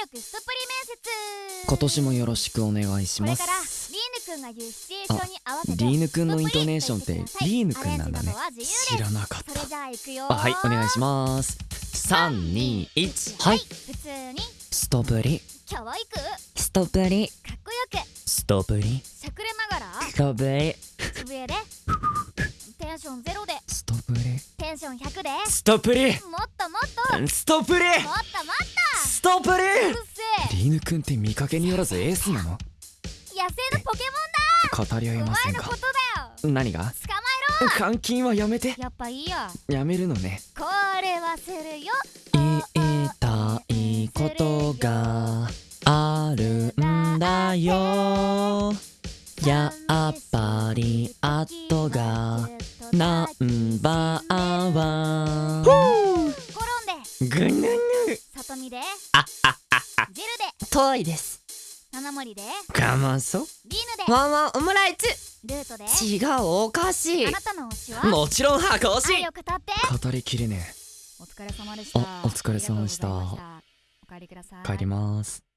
技力ストプリ面接。今年もよろしくお願いしまこれからリーすヌくんが言うシチュエーションに合わせてリーヌくんのイントネーションってリーヌくんなんだね。知らなかっそれじゃあ行くよたあはいお願いします。321はい。普通に。ストプリ。ストプリ。っこよく。ストプリ。しゃくれながら。ストプリで。テンションゼロで。ストプリ。テンション100で。ストプリ。もっともっと。ストプリ。もっとストプとうるリせえ。リーヌくんって見かけによらずエースなの？野生のポケ語り合モンだえませんか？何が？捕ま監禁はやめて。えろやっぱいいややめるのね。これはするよ。言いたいことがあるんだよ。やっぱり後がナンバーワン。転んで。ぐぬぬ里見で。ああジルで。遠いです。七森で。我慢そう。リーヌで。ワンワンオムライツルートで。違うおかしいあなたの推しは？もちろん箱推し。語りきれねお疲れ様でした。あお疲れ様でした。お帰りください。え帰ります